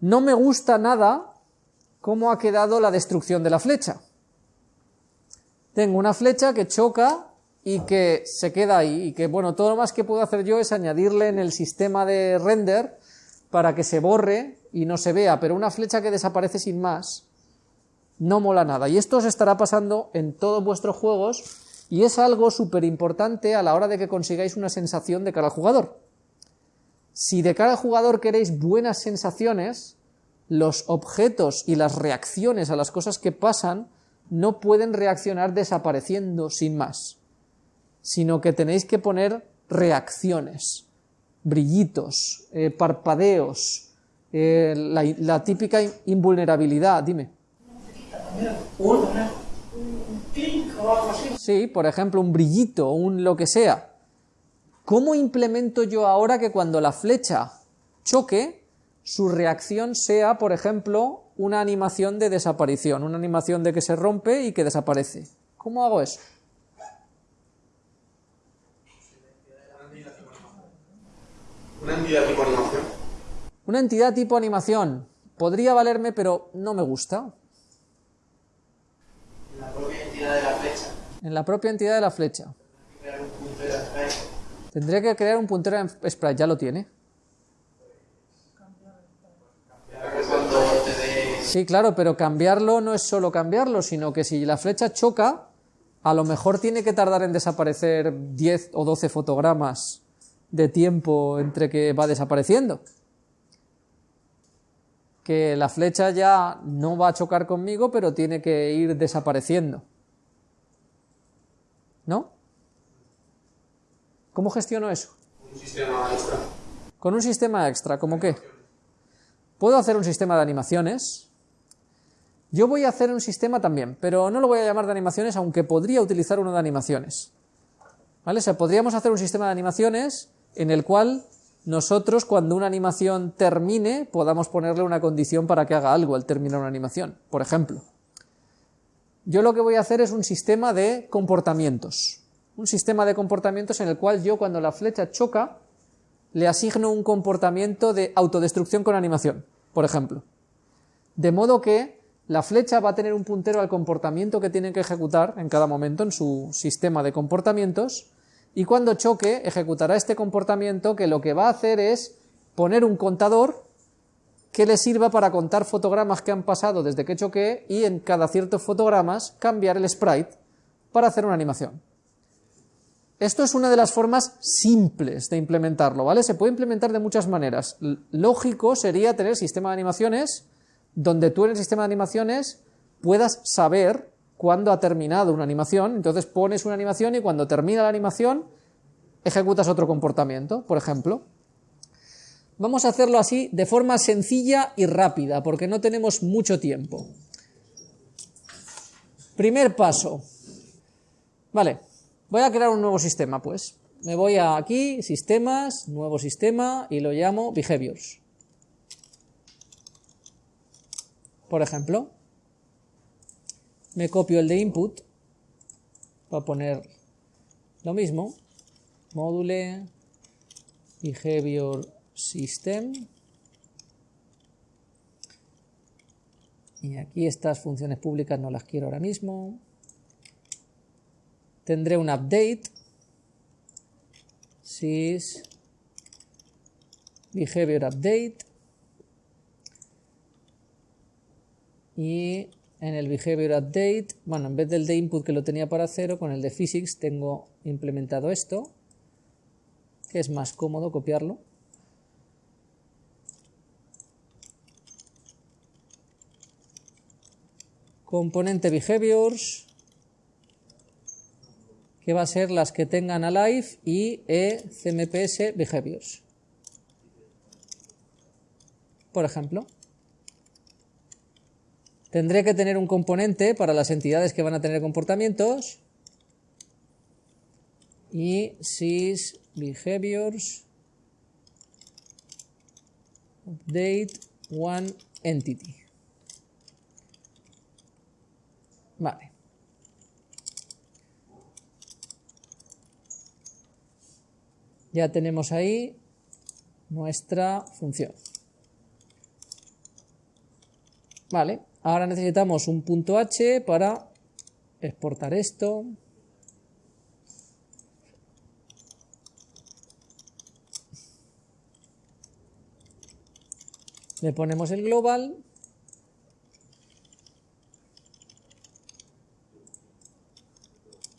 No me gusta nada cómo ha quedado la destrucción de la flecha. Tengo una flecha que choca y que se queda ahí, y que, bueno, todo lo más que puedo hacer yo es añadirle en el sistema de render para que se borre y no se vea, pero una flecha que desaparece sin más no mola nada. Y esto os estará pasando en todos vuestros juegos y es algo súper importante a la hora de que consigáis una sensación de cara al jugador. Si de cara al jugador queréis buenas sensaciones, los objetos y las reacciones a las cosas que pasan no pueden reaccionar desapareciendo sin más, sino que tenéis que poner reacciones, brillitos, eh, parpadeos, eh, la, típica invulnerabilidad, dime. Sí, por ejemplo, un brillito, un lo que sea. ¿Cómo implemento yo ahora que cuando la flecha choque, su reacción sea, por ejemplo, una animación de desaparición, una animación de que se rompe y que desaparece? ¿Cómo hago eso? Una entidad tipo animación. Una entidad tipo animación. Podría valerme, pero no me gusta. En la propia entidad de la flecha. En la propia entidad de la flecha. Tendría que crear un puntero en sprite, ya lo tiene. Sí, claro, pero cambiarlo no es solo cambiarlo, sino que si la flecha choca, a lo mejor tiene que tardar en desaparecer 10 o 12 fotogramas de tiempo entre que va desapareciendo. Que la flecha ya no va a chocar conmigo, pero tiene que ir desapareciendo. ¿No? ¿Cómo gestiono eso? Un sistema extra. Con un sistema extra, ¿cómo qué? Puedo hacer un sistema de animaciones, yo voy a hacer un sistema también, pero no lo voy a llamar de animaciones, aunque podría utilizar uno de animaciones. ¿Vale? O sea, podríamos hacer un sistema de animaciones en el cual nosotros, cuando una animación termine, podamos ponerle una condición para que haga algo al terminar una animación. Por ejemplo, yo lo que voy a hacer es un sistema de comportamientos. Un sistema de comportamientos en el cual yo, cuando la flecha choca, le asigno un comportamiento de autodestrucción con animación, por ejemplo. De modo que la flecha va a tener un puntero al comportamiento que tiene que ejecutar en cada momento en su sistema de comportamientos y cuando choque ejecutará este comportamiento que lo que va a hacer es poner un contador que le sirva para contar fotogramas que han pasado desde que choqué y en cada ciertos fotogramas cambiar el sprite para hacer una animación. Esto es una de las formas simples de implementarlo, ¿vale? Se puede implementar de muchas maneras. Lógico sería tener sistema de animaciones donde tú en el sistema de animaciones puedas saber cuándo ha terminado una animación, entonces pones una animación y cuando termina la animación ejecutas otro comportamiento, por ejemplo. Vamos a hacerlo así de forma sencilla y rápida, porque no tenemos mucho tiempo. Primer paso. Vale, voy a crear un nuevo sistema, pues. Me voy a aquí, sistemas, nuevo sistema, y lo llamo behaviors. Por ejemplo, me copio el de input para poner lo mismo, module behavior system y aquí estas funciones públicas no las quiero ahora mismo. Tendré un update. Sys. Behavior update. Y en el behavior update, bueno, en vez del de input que lo tenía para cero, con el de physics tengo implementado esto, que es más cómodo copiarlo. Componente behaviors, que va a ser las que tengan alive y e behaviors. Por ejemplo. Tendré que tener un componente para las entidades que van a tener comportamientos y sys behaviors update one entity. Vale. Ya tenemos ahí nuestra función. Vale, ahora necesitamos un punto H para exportar esto. Le ponemos el global.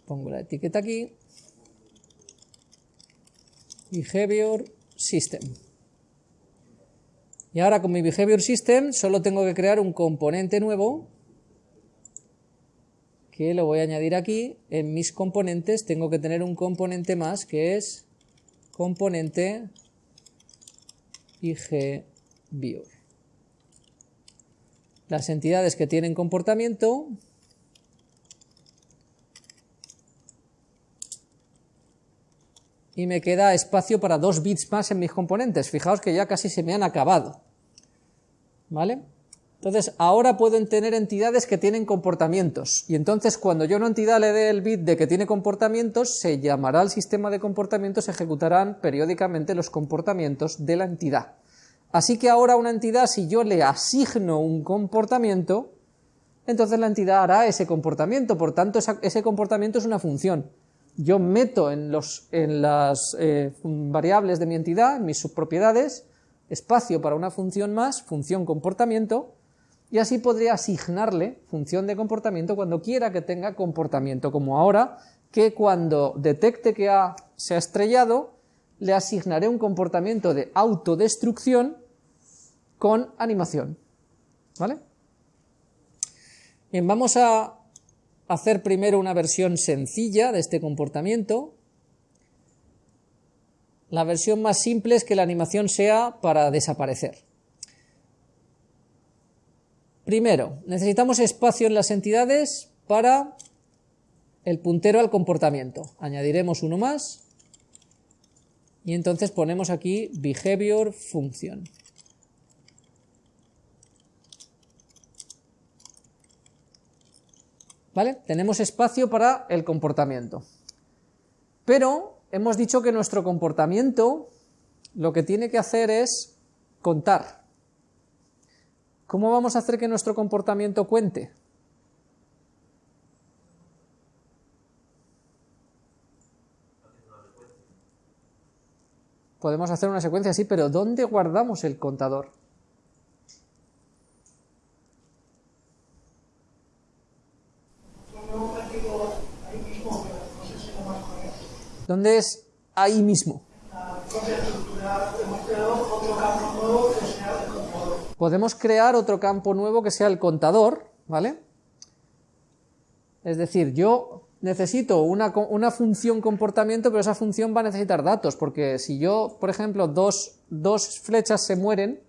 Pongo la etiqueta aquí. Behavior System. Y ahora con mi Behavior System solo tengo que crear un componente nuevo que lo voy a añadir aquí. En mis componentes tengo que tener un componente más que es componente IGViewer. Las entidades que tienen comportamiento y me queda espacio para dos bits más en mis componentes. Fijaos que ya casi se me han acabado. ¿Vale? Entonces, ahora pueden tener entidades que tienen comportamientos. Y entonces, cuando yo a una entidad le dé el bit de que tiene comportamientos, se llamará al sistema de comportamientos, se ejecutarán periódicamente los comportamientos de la entidad. Así que ahora una entidad, si yo le asigno un comportamiento, entonces la entidad hará ese comportamiento. Por tanto, ese comportamiento es una función yo meto en, los, en las eh, variables de mi entidad, en mis subpropiedades, espacio para una función más, función comportamiento, y así podría asignarle función de comportamiento cuando quiera que tenga comportamiento, como ahora, que cuando detecte que A se ha estrellado, le asignaré un comportamiento de autodestrucción con animación. ¿Vale? Bien, vamos a hacer primero una versión sencilla de este comportamiento. La versión más simple es que la animación sea para desaparecer. Primero, necesitamos espacio en las entidades para el puntero al comportamiento. Añadiremos uno más y entonces ponemos aquí behavior function. ¿Vale? Tenemos espacio para el comportamiento. Pero hemos dicho que nuestro comportamiento lo que tiene que hacer es contar. ¿Cómo vamos a hacer que nuestro comportamiento cuente? Podemos hacer una secuencia así, pero ¿dónde guardamos el contador? ¿Dónde es ahí mismo? Podemos crear otro campo nuevo que sea el contador, ¿vale? Es decir, yo necesito una, una, función comportamiento, pero esa función va a necesitar datos, porque si yo, por ejemplo, dos, dos flechas se mueren,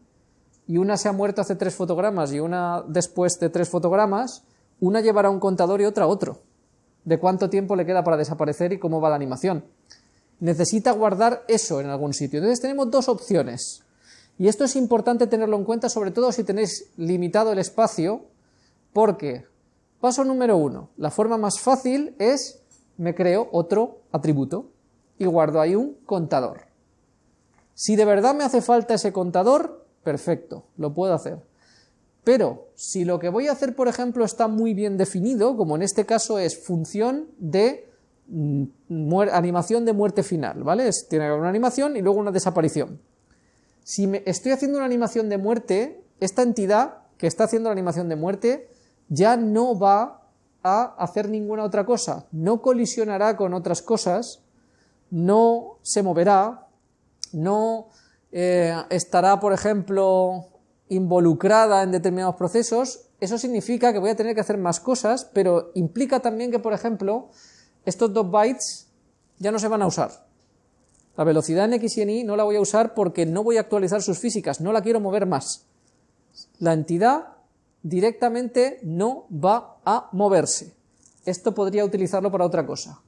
y una se ha muerto hace tres fotogramas y una después de tres fotogramas, una llevará un contador y otra otro de cuánto tiempo le queda para desaparecer y cómo va la animación. Necesita guardar eso en algún sitio. Entonces tenemos dos opciones. Y esto es importante tenerlo en cuenta, sobre todo si tenéis limitado el espacio, porque, paso número uno, la forma más fácil es, me creo otro atributo y guardo ahí un contador. Si de verdad me hace falta ese contador, perfecto, lo puedo hacer. Pero si lo que voy a hacer, por ejemplo, está muy bien definido, como en este caso es función de mm, animación de muerte final, ¿vale? tiene una animación y luego una desaparición. Si estoy haciendo una animación de muerte, esta entidad que está haciendo la animación de muerte ya no va a hacer ninguna otra cosa, no colisionará con otras cosas, no se moverá, no eh, estará, por ejemplo, involucrada en determinados procesos, eso significa que voy a tener que hacer más cosas, pero implica también que, por ejemplo, estos dos bytes ya no se van a usar. La velocidad en X y en Y no la voy a usar porque no voy a actualizar sus físicas, no la quiero mover más. La entidad directamente no va a moverse. Esto podría utilizarlo para otra cosa.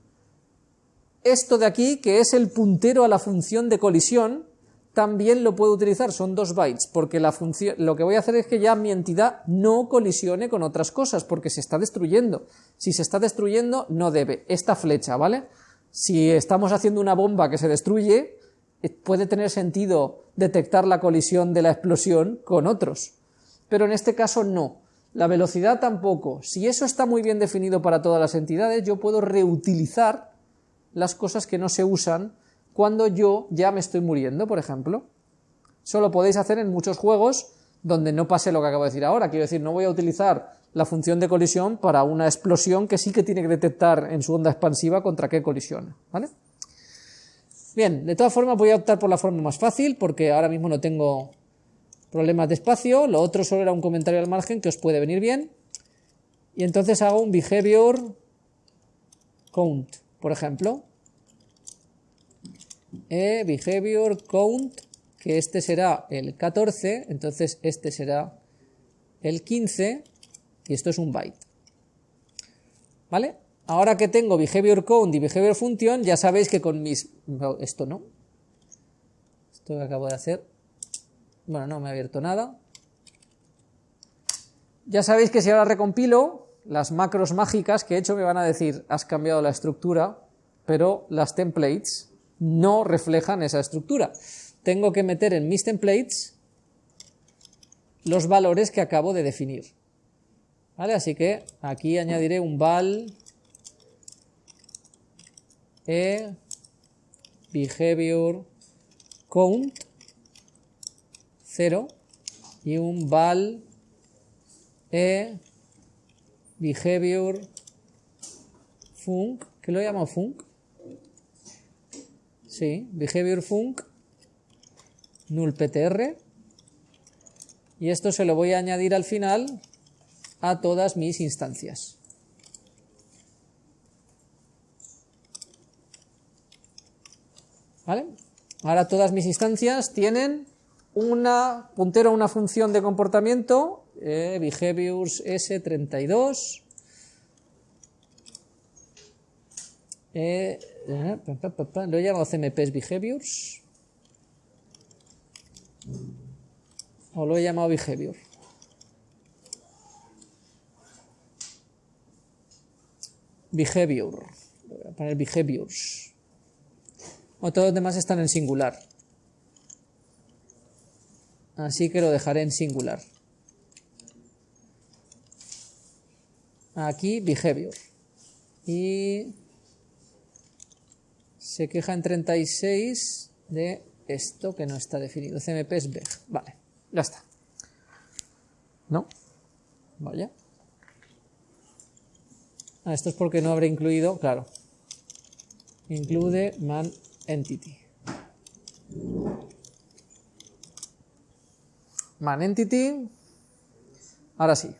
Esto de aquí, que es el puntero a la función de colisión, también lo puedo utilizar, son dos bytes, porque la función, lo que voy a hacer es que ya mi entidad no colisione con otras cosas, porque se está destruyendo. Si se está destruyendo, no debe. Esta flecha, ¿vale? Si estamos haciendo una bomba que se destruye, eh, puede tener sentido detectar la colisión de la explosión con otros. Pero en este caso no. La velocidad tampoco. Si eso está muy bien definido para todas las entidades, yo puedo reutilizar las cosas que no se usan cuando yo ya me estoy muriendo, por ejemplo. Eso lo podéis hacer en muchos juegos donde no pase lo que acabo de decir ahora. Quiero decir, no voy a utilizar la función de colisión para una explosión que sí que tiene que detectar en su onda expansiva contra qué colisiona, ¿vale? Bien, de todas formas voy a optar por la forma más fácil porque ahora mismo no tengo problemas de espacio, lo otro solo era un comentario al margen que os puede venir bien. Y entonces hago un behavior count, por ejemplo. E behavior count, que este será el 14, entonces este será el 15, y esto es un byte. ¿Vale? Ahora que tengo behavior count y behavior function, ya sabéis que con mis... esto no. Esto que acabo de hacer bueno, no me ha abierto nada. Ya sabéis que si ahora recompilo, las macros mágicas que he hecho me van a decir, has cambiado la estructura, pero las templates no reflejan esa estructura. Tengo que meter en mis templates los valores que acabo de definir. ¿Vale? Así que aquí añadiré un val e behavior count 0 y un val e behavior func, ¿qué lo llamo func? Sí, behavior func null ptr y esto se lo voy a añadir al final a todas mis instancias. ¿Vale? Ahora todas mis instancias tienen una puntero una función de comportamiento, eh, behaviors s32, eh, eh, lo he llamado cmps behaviors, o lo he llamado behavior. Behavior, voy a poner behaviors. O todos los demás están en singular así que lo dejaré en singular. Aquí behavior. Y se queja en 36 de esto que no está definido. CMP es beg. Vale, ya está. ¿No? Vaya. Ah, esto es porque no habré incluido, claro. Include man entity. man entity. Ahora sí.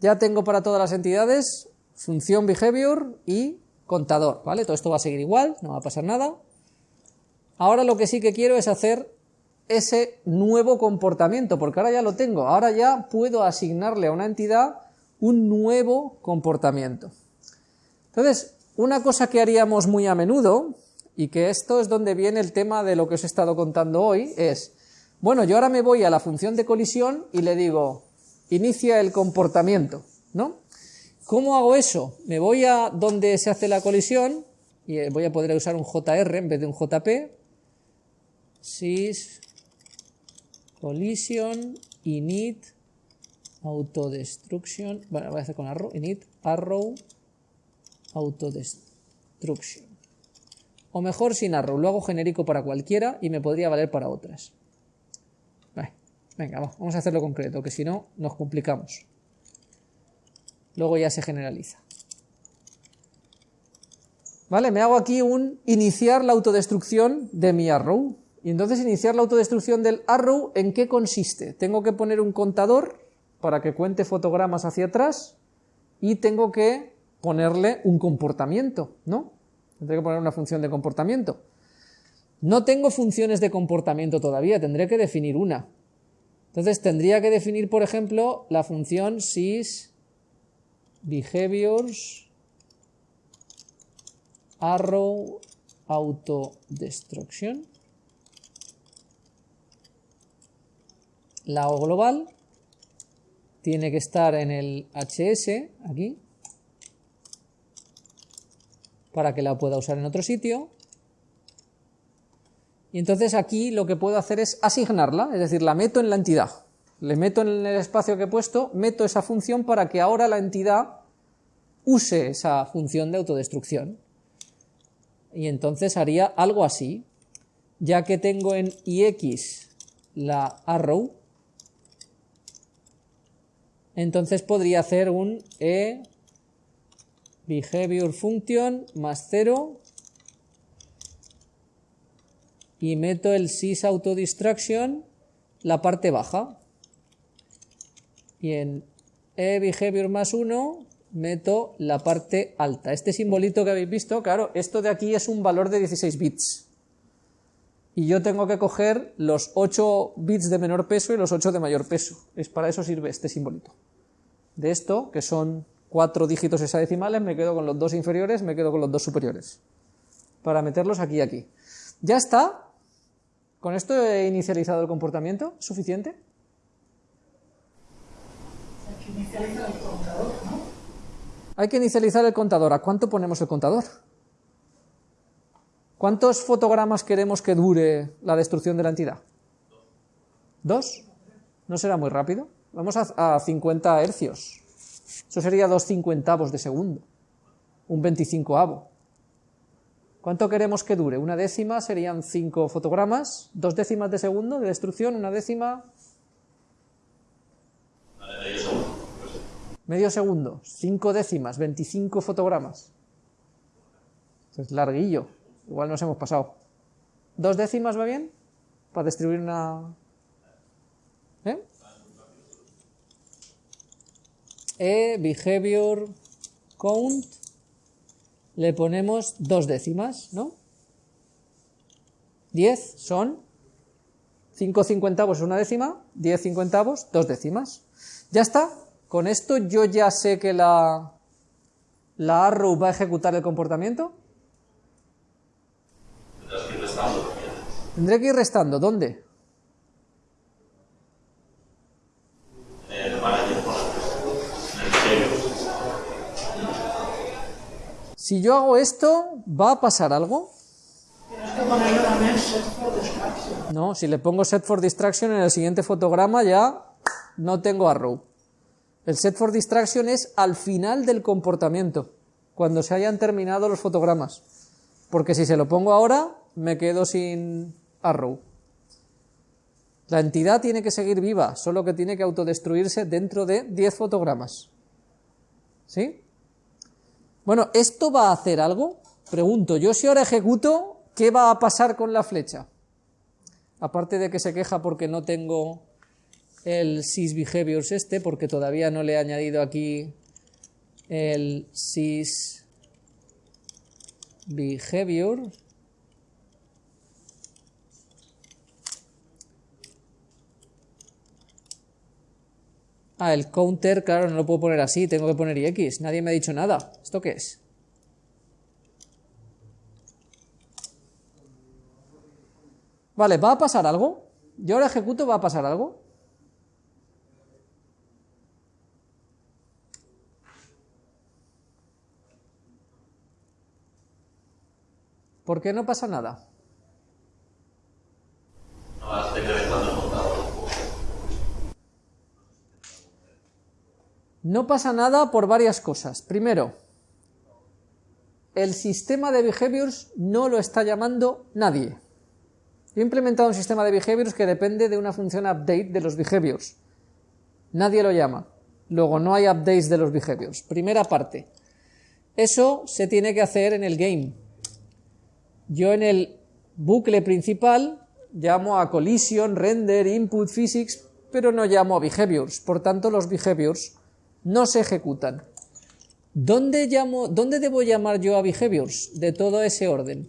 Ya tengo para todas las entidades función behavior y contador, ¿vale? Todo esto va a seguir igual, no va a pasar nada. Ahora lo que sí que quiero es hacer ese nuevo comportamiento, porque ahora ya lo tengo, ahora ya puedo asignarle a una entidad un nuevo comportamiento. Entonces, una cosa que haríamos muy a menudo, y que esto es donde viene el tema de lo que os he estado contando hoy, es bueno, yo ahora me voy a la función de colisión y le digo, inicia el comportamiento, ¿no? ¿Cómo hago eso? Me voy a donde se hace la colisión y eh, voy a poder usar un JR en vez de un JP. Sys collision init autodestruction. Bueno, voy a hacer con arrow, init arrow autodestruction. O mejor sin arrow, lo hago genérico para cualquiera y me podría valer para otras. Venga, vamos a hacerlo concreto, que si no nos complicamos. Luego ya se generaliza. ¿Vale? Me hago aquí un iniciar la autodestrucción de mi arrow. Y entonces iniciar la autodestrucción del arrow, ¿en qué consiste? Tengo que poner un contador para que cuente fotogramas hacia atrás y tengo que ponerle un comportamiento, ¿no? Tendré que poner una función de comportamiento. No tengo funciones de comportamiento todavía, tendré que definir una. Entonces tendría que definir, por ejemplo, la función sys behaviors arrow autodestruction. La O global tiene que estar en el HS, aquí, para que la pueda usar en otro sitio. Y entonces aquí lo que puedo hacer es asignarla, es decir, la meto en la entidad. Le meto en el espacio que he puesto, meto esa función para que ahora la entidad use esa función de autodestrucción. Y entonces haría algo así, ya que tengo en ix la arrow, entonces podría hacer un e behavior function más 0 y meto el sys autodistraction la parte baja y en e behavior más 1 meto la parte alta. Este simbolito que habéis visto, claro, esto de aquí es un valor de 16 bits. Y yo tengo que coger los 8 bits de menor peso y los 8 de mayor peso. Es para eso sirve este simbolito. De esto, que son 4 dígitos hexadecimales, me quedo con los dos inferiores, me quedo con los dos superiores. Para meterlos aquí y aquí. Ya está. Con esto he inicializado el comportamiento. ¿Suficiente? Hay que inicializar el contador. ¿A cuánto ponemos el contador? ¿Cuántos fotogramas queremos que dure la destrucción de la entidad? ¿Dos? ¿No será muy rápido? Vamos a, 50 hercios. Eso sería dos cincuentavos de segundo. Un veinticincoavo. ¿Cuánto queremos que dure? Una décima serían cinco fotogramas. Dos décimas de segundo de destrucción, una décima... Medio segundo. Cinco décimas, 25 fotogramas. Es larguillo. Igual nos hemos pasado. ¿Dos décimas va bien? Para distribuir una... ¿Eh? E, behavior, count, le ponemos dos décimas, ¿no? 10 son 5 cincuentavos una décima, 10 cincuentavos, dos décimas. Ya está, con esto yo ya sé que la, la arrow va a ejecutar el comportamiento. Tendré que ir restando. ¿Dónde? Si yo hago esto, ¿va a pasar algo? No, si le pongo set for distraction en el siguiente fotograma ya no tengo arrow. El set for distraction es al final del comportamiento, cuando se hayan terminado los fotogramas. Porque si se lo pongo ahora, me quedo sin arrow. La entidad tiene que seguir viva, solo que tiene que autodestruirse dentro de 10 fotogramas. ¿Sí? Bueno, ¿esto va a hacer algo? Pregunto, yo si ahora ejecuto, ¿qué va a pasar con la flecha? Aparte de que se queja porque no tengo el sysBehaviors este, porque todavía no le he añadido aquí el sysBehavior. Ah, el counter, claro, no lo puedo poner así, tengo que poner x. Nadie me ha dicho nada. ¿Esto qué es? Vale, ¿va a pasar algo? Yo ahora ejecuto, ¿va a pasar algo? ¿Por qué no pasa nada? No pasa nada por varias cosas. Primero, el sistema de behaviors no lo está llamando nadie. Yo he implementado un sistema de behaviors que depende de una función update de los behaviors. Nadie lo llama. Luego no hay updates de los behaviors. Primera parte. Eso se tiene que hacer en el game. Yo en el bucle principal llamo a collision, render, input, physics, pero no llamo a behaviors. Por tanto, los behaviors no se ejecutan. ¿Dónde, llamo, ¿Dónde debo llamar yo a behaviors de todo ese orden?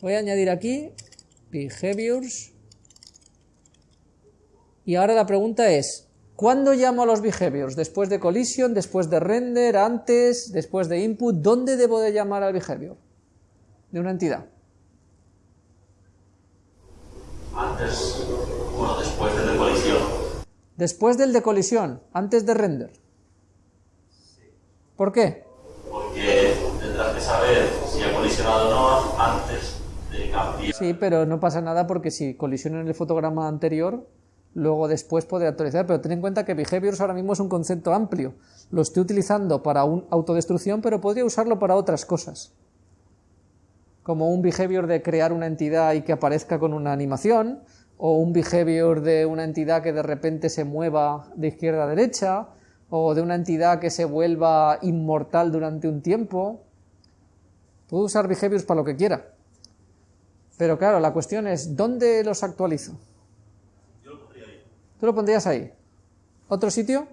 Voy a añadir aquí behaviors. Y ahora la pregunta es, ¿cuándo llamo a los behaviors? ¿Después de collision, después de render, antes, después de input? ¿Dónde debo de llamar al behavior de una entidad? Antes, o después del de colisión. Después del de colisión, antes de render. ¿Por qué? Porque tendrás que saber si ha colisionado o no antes de cambiar. Sí, pero no pasa nada porque si colisiona en el fotograma anterior, luego después podré actualizar, pero ten en cuenta que behaviors ahora mismo es un concepto amplio. Lo estoy utilizando para un autodestrucción, pero podría usarlo para otras cosas. Como un behavior de crear una entidad y que aparezca con una animación, o un behavior de una entidad que de repente se mueva de izquierda a derecha, o de una entidad que se vuelva inmortal durante un tiempo. Puedo usar behaviors para lo que quiera. Pero claro, la cuestión es, ¿dónde los actualizo? Yo lo pondría ahí. ¿Tú lo pondrías ahí? ¿Otro sitio?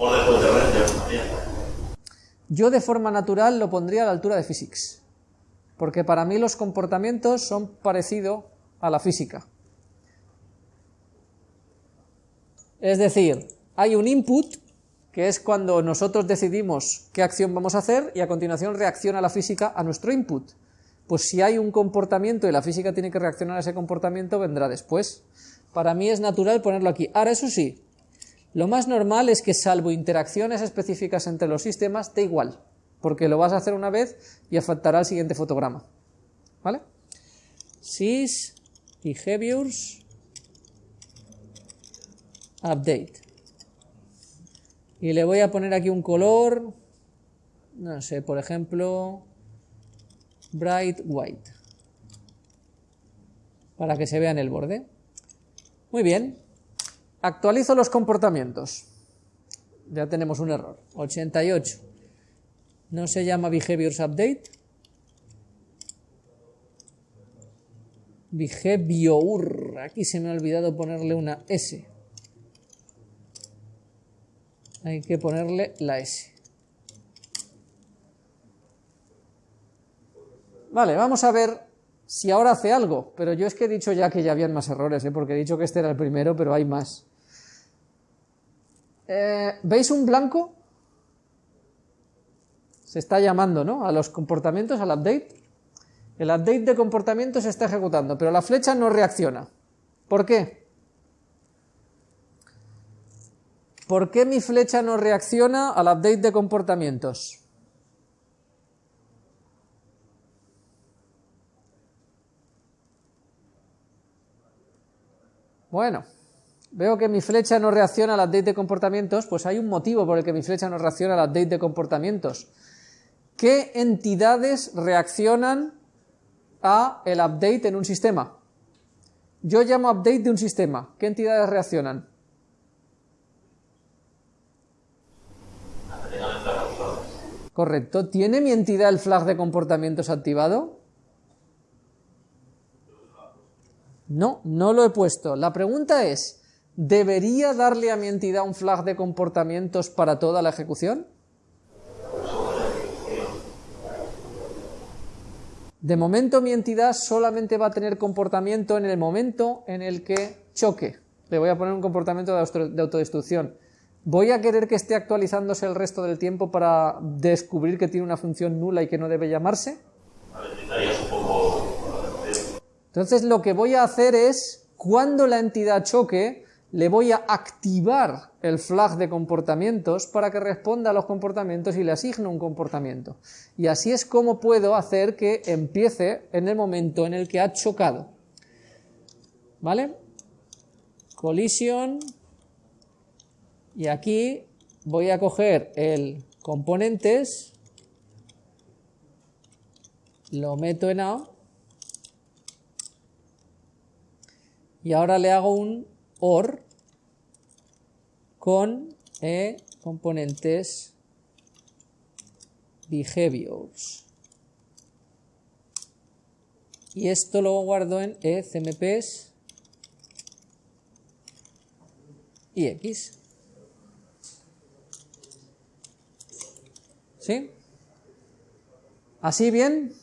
Después de también. Yo de forma natural lo pondría a la altura de physics, porque para mí los comportamientos son parecidos a la física. Es decir, hay un input, que es cuando nosotros decidimos qué acción vamos a hacer, y a continuación reacciona la física a nuestro input. Pues si hay un comportamiento y la física tiene que reaccionar a ese comportamiento, vendrá después. Para mí es natural ponerlo aquí. Ahora, eso sí, lo más normal es que salvo interacciones específicas entre los sistemas, da igual, porque lo vas a hacer una vez y afectará al siguiente fotograma. ¿Vale? Sys behaviors update. Y le voy a poner aquí un color, no sé, por ejemplo, bright white, para que se vea en el borde. Muy bien, actualizo los comportamientos. Ya tenemos un error. 88. No se llama behaviors update. Behavior. Aquí se me ha olvidado ponerle una S. Hay que ponerle la S. Vale, vamos a ver si ahora hace algo, pero yo es que he dicho ya que ya habían más errores, ¿eh? porque he dicho que este era el primero, pero hay más. Eh, ¿Veis un blanco? Se está llamando, ¿no? A los comportamientos, al update. El update de comportamiento se está ejecutando, pero la flecha no reacciona. ¿Por qué? ¿Por qué mi flecha no reacciona al update de comportamientos? Bueno, veo que mi flecha no reacciona al update de comportamientos, pues hay un motivo por el que mi flecha no reacciona al update de comportamientos. ¿Qué entidades reaccionan a el update en un sistema? Yo llamo update de un sistema. ¿Qué entidades reaccionan? Correcto. ¿Tiene mi entidad el flag de comportamientos activado? No, no lo he puesto. La pregunta es, ¿debería darle a mi entidad un flag de comportamientos para toda la ejecución? De momento mi entidad solamente va a tener comportamiento en el momento en el que choque. Le voy a poner un comportamiento de auto- de autodestrucción. ¿Voy a querer que esté actualizándose el resto del tiempo para descubrir que tiene una función nula y que no debe llamarse? Entonces lo que voy a hacer es, cuando la entidad choque, le voy a activar el flag de comportamientos para que responda a los comportamientos y le asigno un comportamiento. Y así es como puedo hacer que empiece en el momento en el que ha chocado. ¿Vale? Collision. Y aquí voy a coger el componentes, lo meto en A y ahora le hago un OR con e componentes behaviors. Y esto lo guardo en e cmps y x. ¿Sí? ¿Así bien?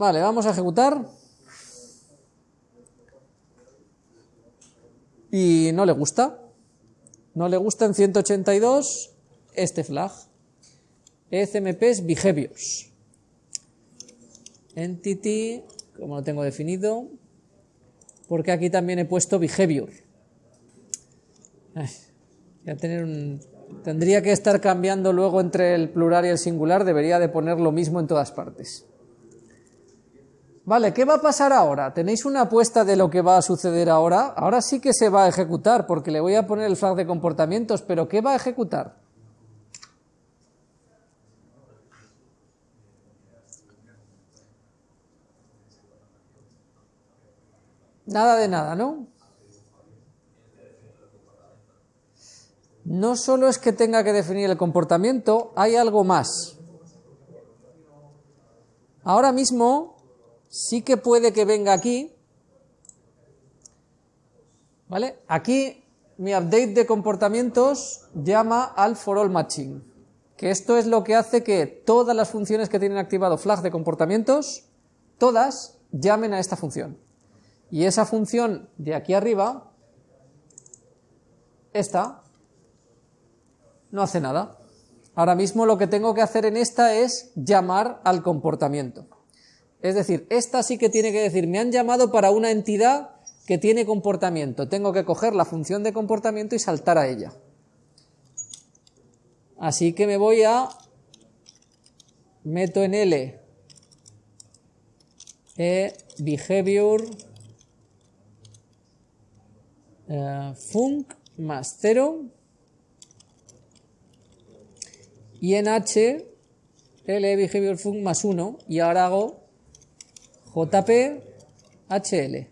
Vale, vamos a ejecutar. Y no le gusta. No le gusta en 182 este flag. ECMPs behaviors. Entity, como lo tengo definido, porque aquí también he puesto behavior. Tendría que estar cambiando luego entre el plural y el singular, debería de poner lo mismo en todas partes. Vale, ¿qué va a pasar ahora? ¿Tenéis una apuesta de lo que va a suceder ahora? Ahora sí que se va a ejecutar, porque le voy a poner el flag de comportamientos, pero ¿qué va a ejecutar? Nada de nada, ¿no? No solo es que tenga que definir el comportamiento, hay algo más. Ahora mismo sí que puede que venga aquí, ¿vale? Aquí mi update de comportamientos llama al for all matching, que esto es lo que hace que todas las funciones que tienen activado flag de comportamientos, todas llamen a esta función. Y esa función de aquí arriba, esta, no hace nada. Ahora mismo lo que tengo que hacer en esta es llamar al comportamiento. Es decir, esta sí que tiene que decir, me han llamado para una entidad que tiene comportamiento. Tengo que coger la función de comportamiento y saltar a ella. Así que me voy a... Meto en L e behavior eh, func más 0 y en H L behavior func más 1 y ahora hago JP HL.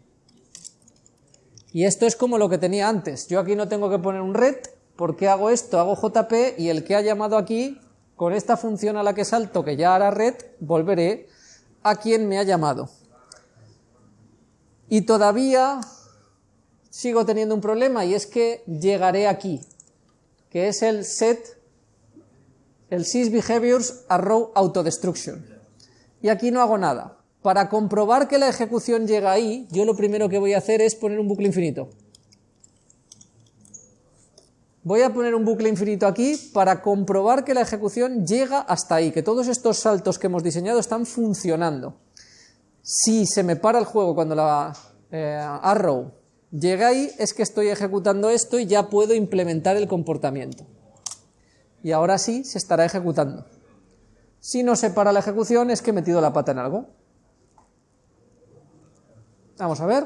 Y esto es como lo que tenía antes. Yo aquí no tengo que poner un red, porque hago esto? Hago JP y el que ha llamado aquí, con esta función a la que salto, que ya hará red, volveré a quien me ha llamado. Y todavía sigo teniendo un problema y es que llegaré aquí, que es el set, el sysBehaviors arrow autodestruction. Y aquí no hago nada. Para comprobar que la ejecución llega ahí, yo lo primero que voy a hacer es poner un bucle infinito. Voy a poner un bucle infinito aquí para comprobar que la ejecución llega hasta ahí, que todos estos saltos que hemos diseñado están funcionando. Si se me para el juego cuando la eh, arrow llega ahí, es que estoy ejecutando esto y ya puedo implementar el comportamiento. Y ahora sí se estará ejecutando. Si no se para la ejecución es que he metido la pata en algo. Vamos a ver.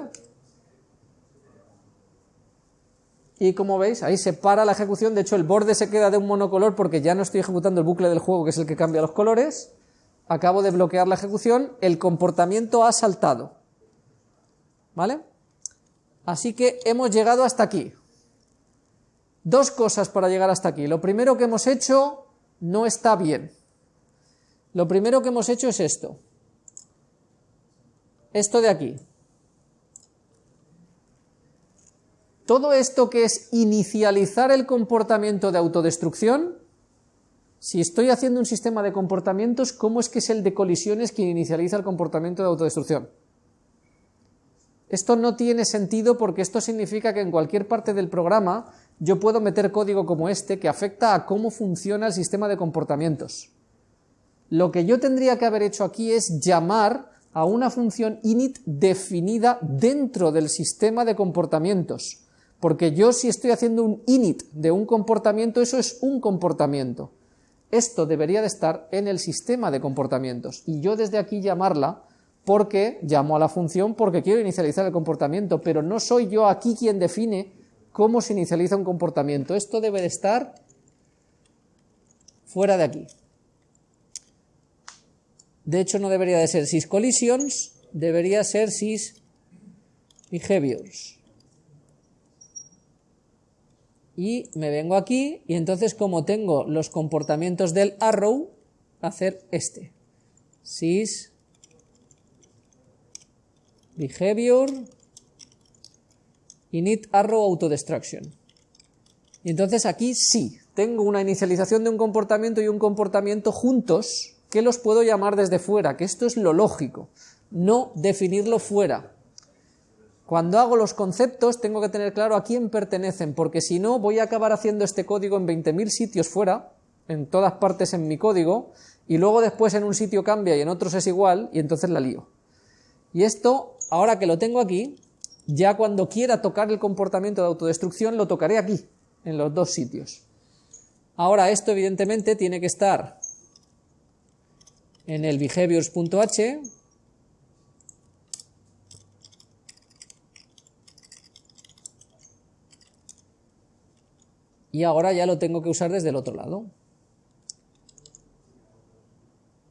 Y como veis, ahí se para la ejecución, de hecho el borde se queda de un monocolor porque ya no estoy ejecutando el bucle del juego que es el que cambia los colores. Acabo de bloquear la ejecución, el comportamiento ha saltado. ¿Vale? Así que hemos llegado hasta aquí. Dos cosas para llegar hasta aquí. Lo primero que hemos hecho no está bien. Lo primero que hemos hecho es esto. Esto de aquí. Todo esto que es inicializar el comportamiento de autodestrucción, si estoy haciendo un sistema de comportamientos, ¿cómo es que es el de colisiones quien inicializa el comportamiento de autodestrucción? Esto no tiene sentido porque esto significa que en cualquier parte del programa yo puedo meter código como este que afecta a cómo funciona el sistema de comportamientos. Lo que yo tendría que haber hecho aquí es llamar a una función init definida dentro del sistema de comportamientos. Porque yo si estoy haciendo un init de un comportamiento, eso es un comportamiento. Esto debería de estar en el sistema de comportamientos. Y yo desde aquí llamarla porque llamo a la función porque quiero inicializar el comportamiento, pero no soy yo aquí quien define cómo se inicializa un comportamiento. Esto debe de estar fuera de aquí. De hecho, no debería de ser syscollisions, debería ser sysbehaviors y me vengo aquí y entonces como tengo los comportamientos del arrow, hacer este. Sys behavior init arrow autodestruction. Y entonces aquí sí, tengo una inicialización de un comportamiento y un comportamiento juntos que los puedo llamar desde fuera, que esto es lo lógico, no definirlo fuera. Cuando hago los conceptos tengo que tener claro a quién pertenecen, porque si no voy a acabar haciendo este código en 20.000 sitios fuera, en todas partes en mi código, y luego después en un sitio cambia y en otros es igual, y entonces la lío. Y esto, ahora que lo tengo aquí, ya cuando quiera tocar el comportamiento de autodestrucción lo tocaré aquí, en los dos sitios. Ahora esto evidentemente tiene que estar en el behaviors.h y ahora ya lo tengo que usar desde el otro lado.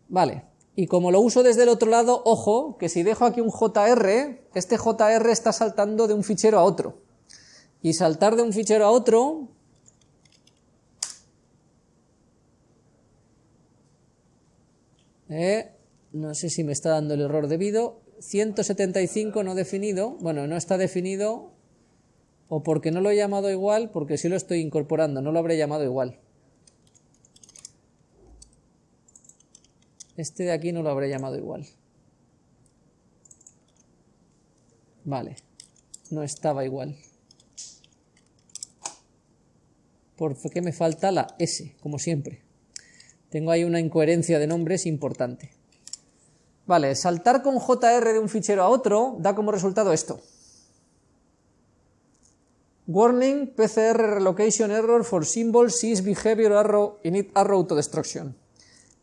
Vale, y como lo uso desde el otro lado, ojo, que si dejo aquí un JR, este JR está saltando de un fichero a otro. Y saltar de un fichero a otro... Eh, no sé si me está dando el error debido. 175 no definido. Bueno, no está definido o porque no lo he llamado igual, porque si lo estoy incorporando, no lo habré llamado igual. Este de aquí no lo habré llamado igual. Vale, no estaba igual. ¿Por qué me falta la S, como siempre? Tengo ahí una incoherencia de nombres importante. Vale, saltar con JR de un fichero a otro da como resultado esto. Warning, PCR relocation error for symbol sys behavior arrow init arrow auto destruction.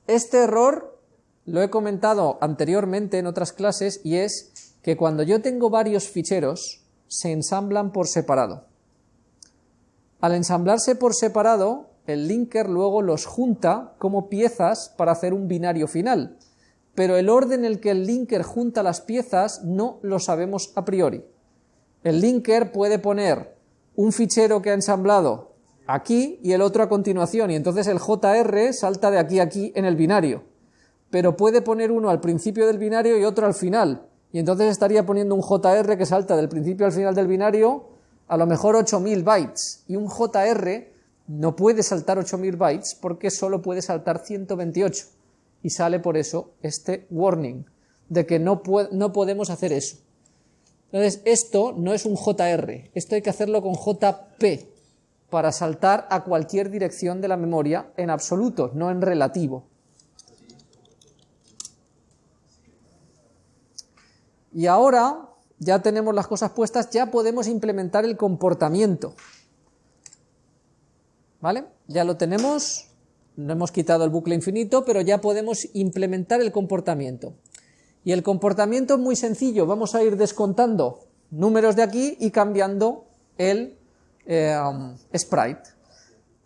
Este error lo he comentado anteriormente en otras clases y es que cuando yo tengo varios ficheros se ensamblan por separado. Al ensamblarse por separado, el linker luego los junta como piezas para hacer un binario final, pero el orden en el que el linker junta las piezas no lo sabemos a priori. El linker puede poner un fichero que ha ensamblado aquí y el otro a continuación, y entonces el JR salta de aquí a aquí en el binario. Pero puede poner uno al principio del binario y otro al final, y entonces estaría poniendo un JR que salta del principio al final del binario a lo mejor 8000 bytes, y un JR no puede saltar 8000 bytes porque solo puede saltar 128, y sale por eso este warning de que no, no podemos hacer eso. Entonces, esto no es un JR, esto hay que hacerlo con JP para saltar a cualquier dirección de la memoria en absoluto, no en relativo. Y ahora ya tenemos las cosas puestas, ya podemos implementar el comportamiento. ¿Vale? Ya lo tenemos, no hemos quitado el bucle infinito, pero ya podemos implementar el comportamiento. Y el comportamiento es muy sencillo, vamos a ir descontando números de aquí y cambiando el eh, sprite.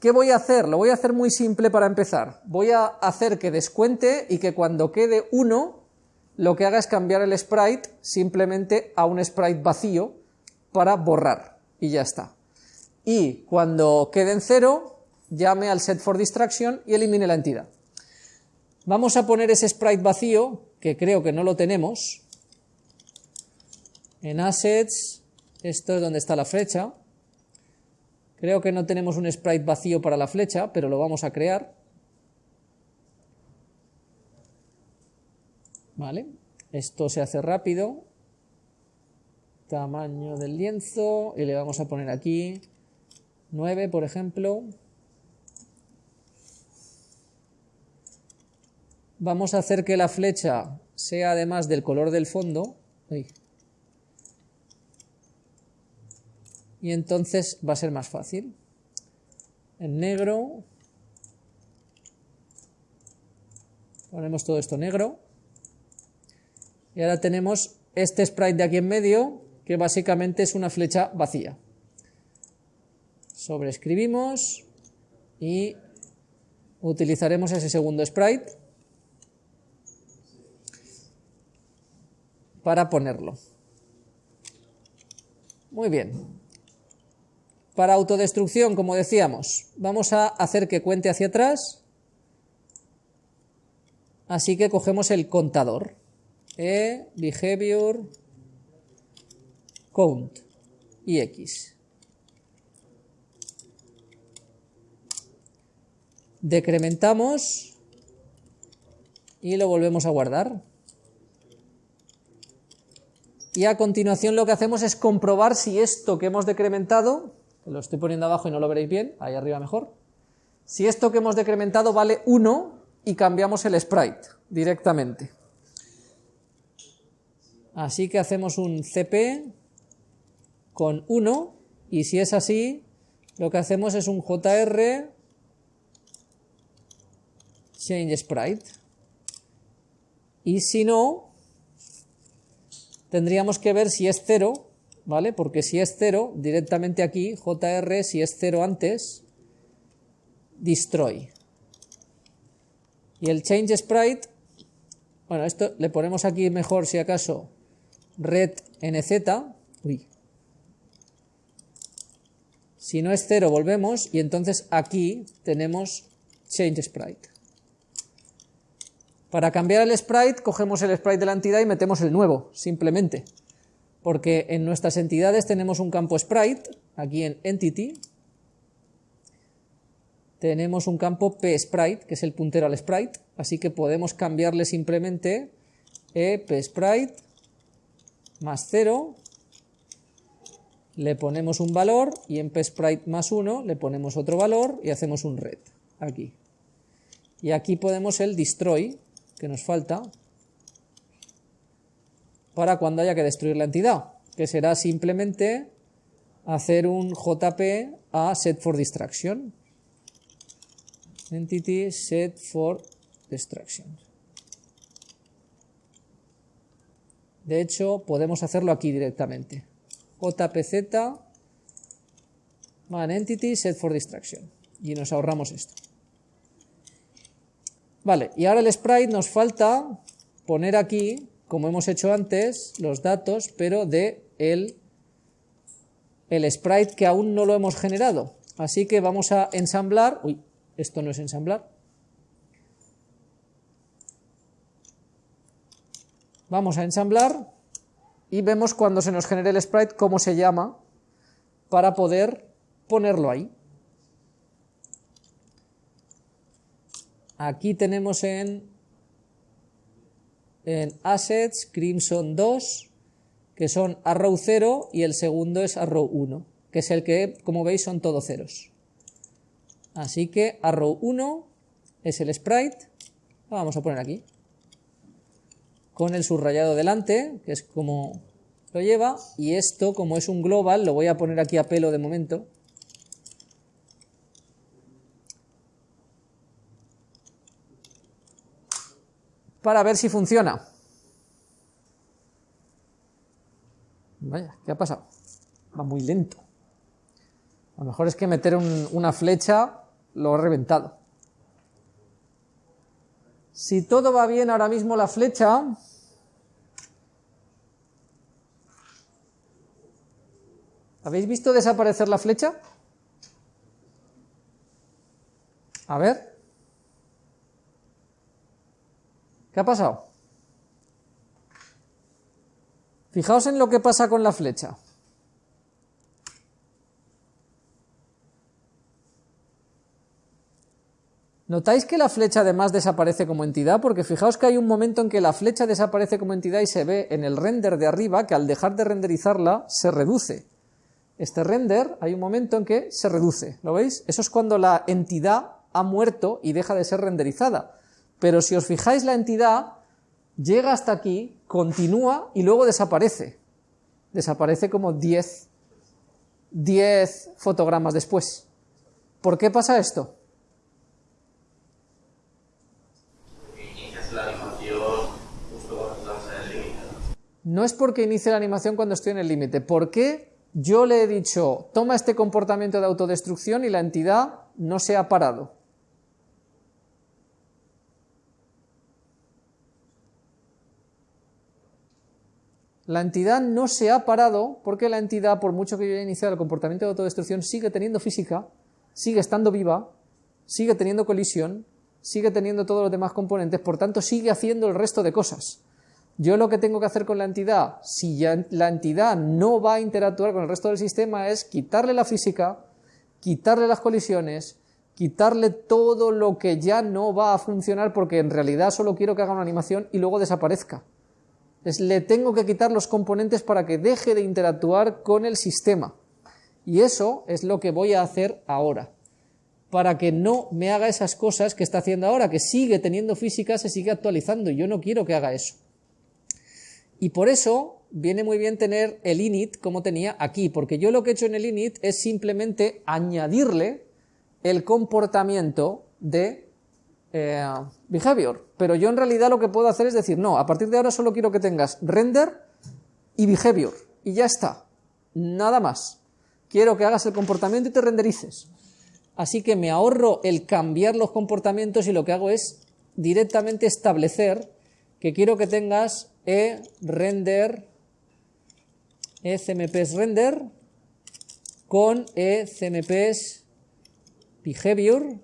¿Qué voy a hacer? Lo voy a hacer muy simple para empezar. Voy a hacer que descuente y que cuando quede 1, lo que haga es cambiar el sprite simplemente a un sprite vacío para borrar. Y ya está. Y cuando quede en 0, llame al set for distraction y elimine la entidad. Vamos a poner ese sprite vacío que creo que no lo tenemos. En Assets, esto es donde está la flecha. Creo que no tenemos un sprite vacío para la flecha, pero lo vamos a crear. ¿Vale? Esto se hace rápido. Tamaño del lienzo. Y le vamos a poner aquí 9, por ejemplo. Vamos a hacer que la flecha sea además del color del fondo. Y entonces va a ser más fácil. En negro. Ponemos todo esto negro. Y ahora tenemos este sprite de aquí en medio, que básicamente es una flecha vacía. Sobreescribimos y utilizaremos ese segundo sprite. Para ponerlo. Muy bien. Para autodestrucción, como decíamos, vamos a hacer que cuente hacia atrás. Así que cogemos el contador. E, behavior, count y x. Decrementamos y lo volvemos a guardar y a continuación lo que hacemos es comprobar si esto que hemos decrementado, lo estoy poniendo abajo y no lo veréis bien, ahí arriba mejor, si esto que hemos decrementado vale 1 y cambiamos el sprite directamente. Así que hacemos un cp con 1 y si es así, lo que hacemos es un jr change sprite. Y si no, tendríamos que ver si es 0, ¿vale? Porque si es 0, directamente aquí, jr, si es 0 antes, destroy. Y el change sprite, bueno, esto le ponemos aquí mejor si acaso red nz, uy. Si no es 0 volvemos y entonces aquí tenemos change sprite. Para cambiar el sprite, cogemos el sprite de la entidad y metemos el nuevo, simplemente. Porque en nuestras entidades tenemos un campo sprite, aquí en entity, tenemos un campo psprite, que es el puntero al sprite, así que podemos cambiarle simplemente e psprite más 0, le ponemos un valor y en psprite más 1 le ponemos otro valor y hacemos un red, aquí. Y aquí podemos el destroy, que nos falta para cuando haya que destruir la entidad, que será simplemente hacer un JP a set for distraction. Entity set for distraction. De hecho, podemos hacerlo aquí directamente. JPZ man entity set for distraction. Y nos ahorramos esto. Vale, y ahora el sprite nos falta poner aquí, como hemos hecho antes, los datos, pero de el, el sprite que aún no lo hemos generado. Así que vamos a ensamblar, uy, esto no es ensamblar. Vamos a ensamblar y vemos cuando se nos genere el sprite cómo se llama para poder ponerlo ahí. Aquí tenemos en, en Assets Crimson 2, que son arrow 0 y el segundo es arrow 1, que es el que, como veis, son todos ceros. Así que arrow 1 es el sprite, lo vamos a poner aquí, con el subrayado delante, que es como lo lleva, y esto, como es un global, lo voy a poner aquí a pelo de momento, para ver si funciona. Vaya, ¿qué ha pasado? Va muy lento. A lo mejor es que meter una flecha lo ha reventado. Si todo va bien ahora mismo la flecha, ¿habéis visto desaparecer la flecha? A ver. ¿Qué ha pasado? Fijaos en lo que pasa con la flecha. ¿Notáis que la flecha además desaparece como entidad? Porque fijaos que hay un momento en que la flecha desaparece como entidad y se ve en el render de arriba que al dejar de renderizarla se reduce. Este render hay un momento en que se reduce, ¿lo veis? Eso es cuando la entidad ha muerto y deja de ser renderizada. Pero si os fijáis la entidad llega hasta aquí, continúa y luego desaparece. Desaparece como 10, 10 fotogramas después. ¿Por qué pasa esto? No es porque inicie la animación cuando estoy en el límite. ¿Por qué yo le he dicho, toma este comportamiento de autodestrucción y la entidad no se ha parado? La entidad no se ha parado porque la entidad, por mucho que yo haya iniciado el comportamiento de autodestrucción, sigue teniendo física, sigue estando viva, sigue teniendo colisión, sigue teniendo todos los demás componentes, por tanto sigue haciendo el resto de cosas. Yo lo que tengo que hacer con la entidad, si la entidad no va a interactuar con el resto del sistema, es quitarle la física, quitarle las colisiones, quitarle todo lo que ya no va a funcionar porque en realidad solo quiero que haga una animación y luego desaparezca le tengo que quitar los componentes para que deje de interactuar con el sistema. Y eso es lo que voy a hacer ahora. Para que no me haga esas cosas que está haciendo ahora, que sigue teniendo física, se sigue actualizando. Y yo no quiero que haga eso. Y por eso viene muy bien tener el init como tenía aquí, porque yo lo que he hecho en el init es simplemente añadirle el comportamiento de eh, behavior, pero yo en realidad lo que puedo hacer es decir, no, a partir de ahora solo quiero que tengas render y behavior, y ya está, nada más. Quiero que hagas el comportamiento y te renderices. Así que me ahorro el cambiar los comportamientos y lo que hago es directamente establecer que quiero que tengas e render e cmps render con e cmps behavior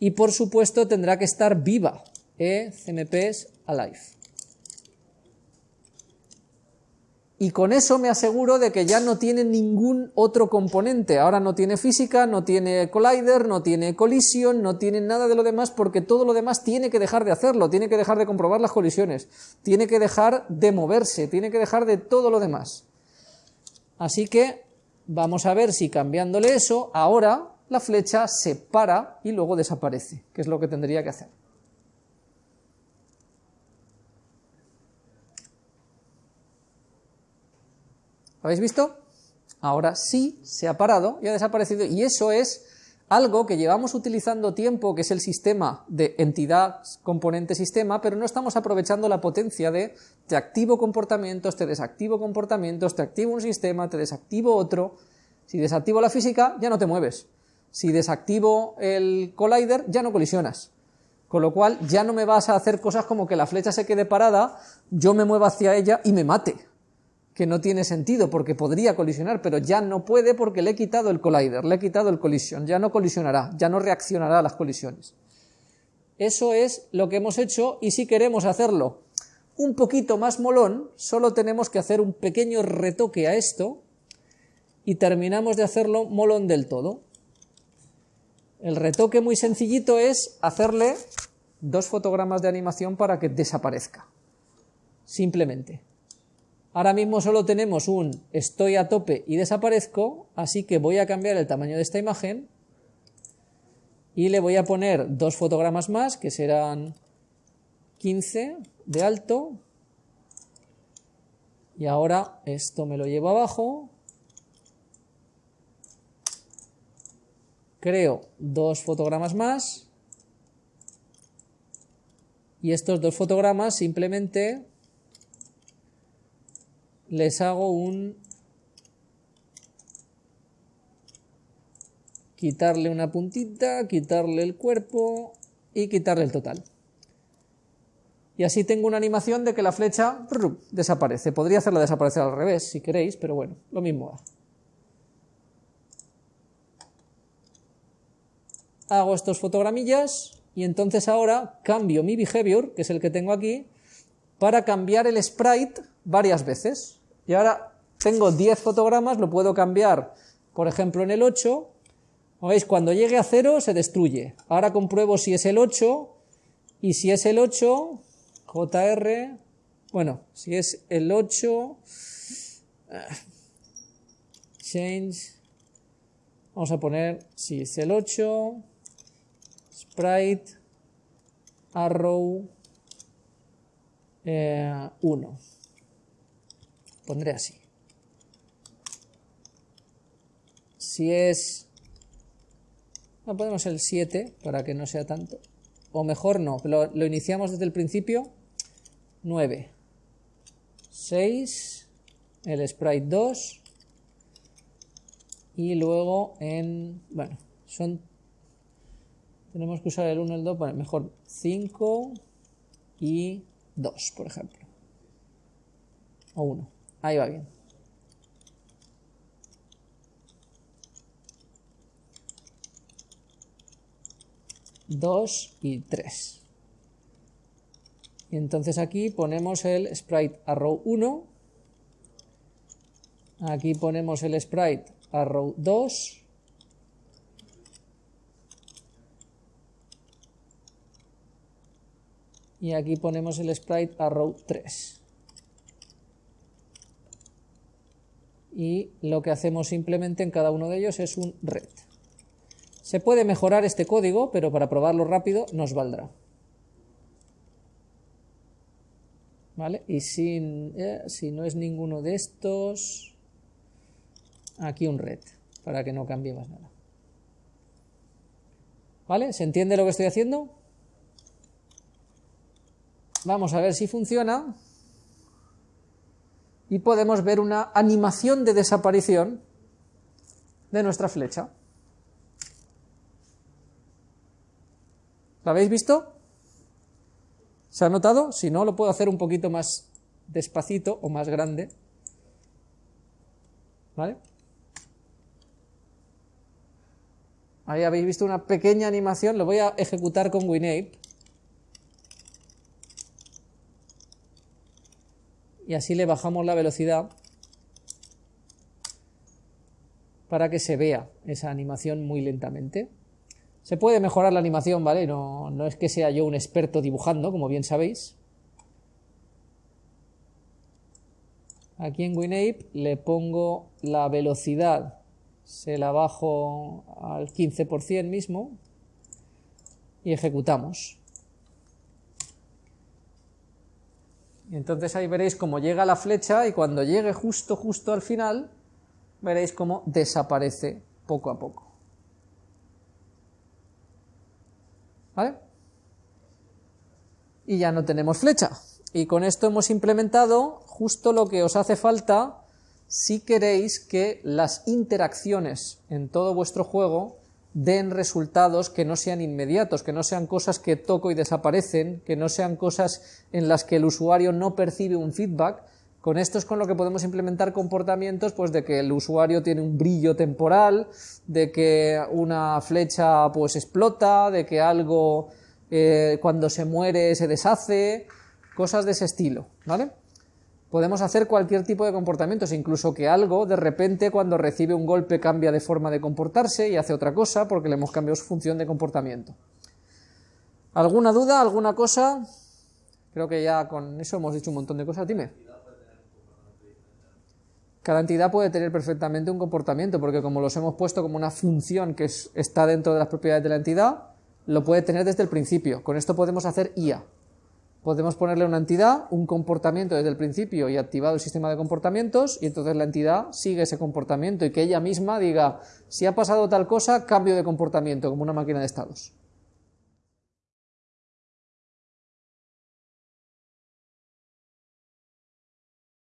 y por supuesto tendrá que estar viva e cmps alive. y con eso me aseguro de que ya no tiene ningún otro componente. Ahora no tiene física, no tiene collider, no tiene collision, no tiene nada de lo demás, porque todo lo demás tiene que dejar de hacerlo, tiene que dejar de comprobar las colisiones, tiene que dejar de moverse, tiene que dejar de todo lo demás. Así que vamos a ver si cambiándole eso, ahora la flecha se para y luego desaparece, que es lo que tendría que hacer. ¿Habéis visto? Ahora sí se ha parado y ha desaparecido y eso es algo que llevamos utilizando tiempo, que es el sistema de entidad, componente, sistema, pero no estamos aprovechando la potencia de te activo comportamientos, te desactivo comportamientos, te activo un sistema, te desactivo otro. Si desactivo la física, ya no te mueves. Si desactivo el collider, ya no colisionas. Con lo cual, ya no me vas a hacer cosas como que la flecha se quede parada, yo me mueva hacia ella y me mate que no tiene sentido porque podría colisionar, pero ya no puede porque le he quitado el collider, le he quitado el collision, ya no colisionará, ya no reaccionará a las colisiones. Eso es lo que hemos hecho y si queremos hacerlo un poquito más molón, solo tenemos que hacer un pequeño retoque a esto y terminamos de hacerlo molón del todo. El retoque muy sencillito es hacerle dos fotogramas de animación para que desaparezca. Simplemente. Ahora mismo solo tenemos un estoy a tope y desaparezco, así que voy a cambiar el tamaño de esta imagen y le voy a poner dos fotogramas más, que serán 15 de alto, y ahora esto me lo llevo abajo, creo dos fotogramas más, y estos dos fotogramas simplemente les hago un quitarle una puntita, quitarle el cuerpo y quitarle el total. Y así tengo una animación de que la flecha desaparece. Podría hacerla desaparecer al revés si queréis, pero bueno, lo mismo Hago estos fotogramillas y entonces ahora cambio mi behavior, que es el que tengo aquí, para cambiar el sprite varias veces. Y ahora tengo 10 fotogramas, lo puedo cambiar, por ejemplo, en el 8. ¿Veis? Cuando llegue a 0 se destruye. Ahora compruebo si es el 8 y si es el 8, JR, bueno, si es el 8, change, vamos a poner, si es el 8, sprite, arrow, 1. Eh, pondré así. Si es... No, ponemos el 7 para que no sea tanto. O mejor no, lo, lo iniciamos desde el principio. 9. 6. El sprite 2. Y luego en... Bueno, son... Tenemos que usar el 1 y el 2. Bueno, mejor 5 y 2, por ejemplo. O 1. Ahí va bien. Dos y tres. Y entonces aquí ponemos el sprite arrow 1. Aquí ponemos el sprite arrow 2. Y aquí ponemos el sprite arrow 3. y lo que hacemos simplemente en cada uno de ellos es un red. Se puede mejorar este código, pero para probarlo rápido nos valdrá. ¿Vale? Y si, eh, si no es ninguno de estos, aquí un red, para que no cambie más nada. ¿Vale? ¿Se entiende lo que estoy haciendo? Vamos a ver si funciona. Y podemos ver una animación de desaparición de nuestra flecha. ¿La habéis visto? ¿Se ha notado? Si no, lo puedo hacer un poquito más despacito o más grande. ¿Vale? Ahí habéis visto una pequeña animación, lo voy a ejecutar con WinApe. Y así le bajamos la velocidad para que se vea esa animación muy lentamente. Se puede mejorar la animación, ¿vale? No, no es que sea yo un experto dibujando, como bien sabéis. Aquí en WinApe le pongo la velocidad, se la bajo al 15% mismo y ejecutamos. Y entonces ahí veréis cómo llega la flecha y cuando llegue justo, justo al final, veréis cómo desaparece poco a poco. ¿Vale? Y ya no tenemos flecha. Y con esto hemos implementado justo lo que os hace falta si queréis que las interacciones en todo vuestro juego den resultados que no sean inmediatos, que no sean cosas que toco y desaparecen, que no sean cosas en las que el usuario no percibe un feedback. Con esto es con lo que podemos implementar comportamientos pues de que el usuario tiene un brillo temporal, de que una flecha pues explota, de que algo eh, cuando se muere se deshace, cosas de ese estilo, ¿vale? Podemos hacer cualquier tipo de comportamientos, incluso que algo de repente cuando recibe un golpe cambia de forma de comportarse y hace otra cosa porque le hemos cambiado su función de comportamiento. ¿Alguna duda? ¿Alguna cosa? Creo que ya con eso hemos dicho un montón de cosas. Dime. Cada entidad puede tener perfectamente un comportamiento porque como los hemos puesto como una función que está dentro de las propiedades de la entidad, lo puede tener desde el principio. Con esto podemos hacer IA. Podemos ponerle una entidad un comportamiento desde el principio y activado el sistema de comportamientos y entonces la entidad sigue ese comportamiento y que ella misma diga si ha pasado tal cosa, cambio de comportamiento como una máquina de estados.